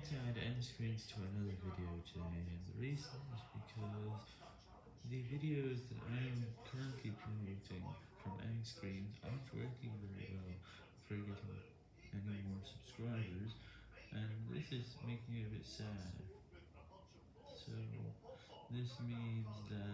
want to add end screens to another video today, and the reason is because the videos that I am currently promoting from end screens aren't working very well for getting any more subscribers, and this is making me a bit sad. So, this means that